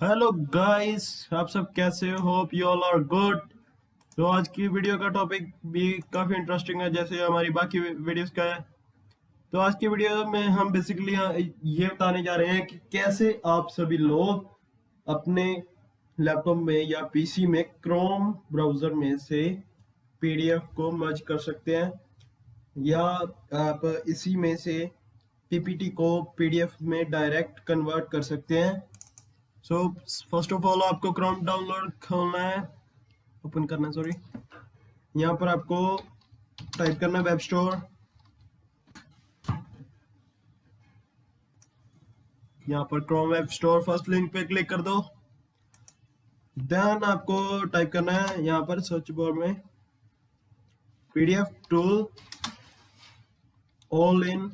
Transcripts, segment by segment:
Hello guys आप सब कैसे हो? Hope you all are good तो आज की वीडियो का टॉपिक भी काफ़ी इंटरेस्टिंग है, जैसे हमारी बाकी वीडियोस का है। तो आज की वीडियो में हम बेसिकली ये बताने जा रहे हैं कि कैसे आप सभी लोग अपने लैपटॉप में या पीसी में क्रोम ब्राउज़र में से पीडीएफ को मर्ज कर सकते हैं, या आप इसी में से पीपीटी को पीडीएफ में डायरेक्ट कन्वर्ट कर सकते हैं। सो फ़र्स्ट ऑफ़ ऑल आपको क्रोम डाउनलोड खोलना है। ओपन करना है सॉरी यहाँ पर आपको टाइप करना है वेब स्टोर यहाँ पर Chrome web store first link पे क्लिक कर दो। देन आपको टाइप करना है यहाँ पर सर्च बार में PDF tool all in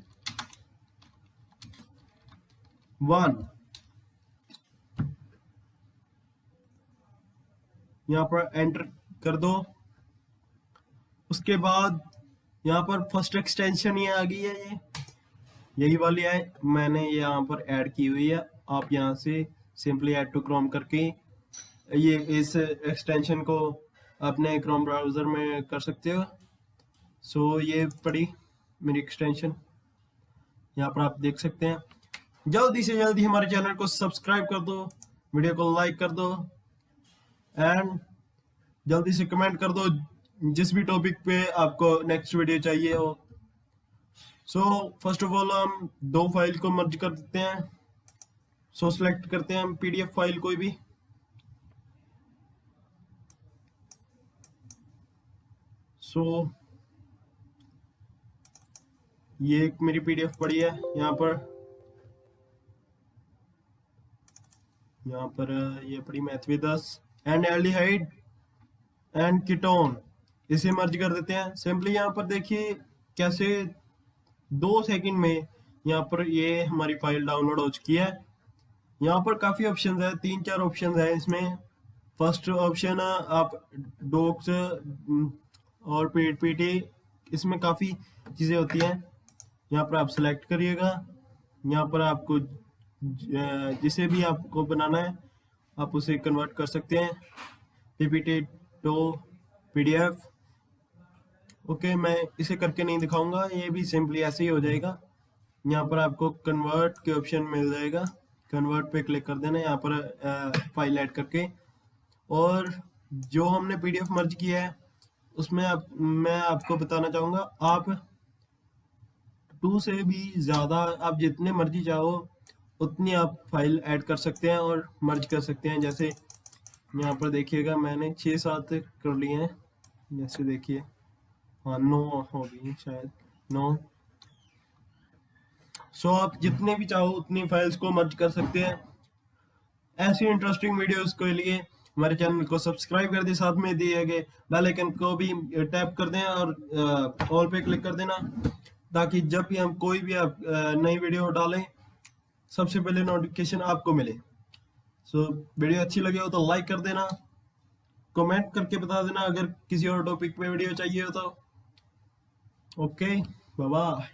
one यहाँ पर एंटर कर दो। उसके बाद यहाँ पर फ़र्स्ट एक्सटेंशन ये आ गई है ये। यही वाली है मैंने यहाँ पर ऐड की हुई है। आप यहाँ से सिंपली ऐड टू क्रोम करके ये इस एक्सटेंशन को अपने क्रोम ब्राउज़र में कर सकते हो। सो so, ये पड़ी मेरी एक्सटेंशन यहाँ पर आप देख सकते हैं। जल्दी से जल्दी हमारे चैनल को सब्सक्राइब कर दो वीडियो को लाइक कर दो। एंड जल्दी से कमेंट कर दो जिस भी टॉपिक पे आपको नेक्स्ट वीडियो चाहिए हो। सो फ़र्स्ट ऑफ़ ऑल हम दो फ़ाइल को मर्ज कर देते हैं। सो so, सिलेक्ट करते हैं हम पीडीएफ फ़ाइल कोई भी। सो so, ये एक मेरी पीडीएफ पड़ी है यहाँ पर। यहाँ पर ये पड़ी मैथ दस। एंड एल्डिहाइड एंड कीटोन, इसे मर्ज कर देते हैं। सिंपली यहाँ पर देखिए कैसे दो सेकंड में यहाँ पर ये हमारी फ़ाइल डाउनलोड हो चुकी है। यहाँ पर काफ़ी ऑप्शन है, तीन चार ऑप्शन है इसमें। फ़र्स्ट ऑप्शन आप डॉक्स और पेट पीटी इसमें काफ़ी चीज़ें होती हैं। यहाँ पर आप सेलेक्ट करिएगा। यहाँ पर आपको जिसे भी आपको बनाना है आप उसे कन्वर्ट कर सकते हैं। पीपीटी टू पीडीएफ ओके मैं इसे करके नहीं दिखाऊँगा, ये भी सिंपली ऐसे ही हो जाएगा। यहाँ पर आपको कन्वर्ट के ऑप्शन मिल जाएगा। कन्वर्ट पे क्लिक कर देना, यहाँ पर फ़ाइल ऐड करके। और जो हमने पीडीएफ मर्ज किया है, उसमें आप, मैं आपको बताना चाहूँगा, आप टू से भी ज़्यादा, आप जितने मर्ज़ी चाहो उतनी आप फ़ाइल ऐड कर सकते हैं और मर्ज कर सकते हैं। जैसे यहाँ पर देखिएगा, मैंने छः सात कर लिए हैं। जैसे देखिए हाँ नौ हो गई शायद, नौ। सो आप जितने भी चाहो उतनी फाइल्स को मर्ज कर सकते हैं। ऐसी इंटरेस्टिंग वीडियोस के लिए हमारे चैनल को सब्सक्राइब कर दे, साथ में दिए गए बेल आइकन को भी टैप कर दें और ऑल पे क्लिक कर देना। ताकि जब भी हम कोई भी नई वीडियो डालें सबसे पहले नोटिफिकेशन आपको मिले। सो so, वीडियो अच्छी लगे हो तो लाइक कर देना। कमेंट करके बता देना अगर किसी और टॉपिक पे वीडियो चाहिए हो तो। Okay bye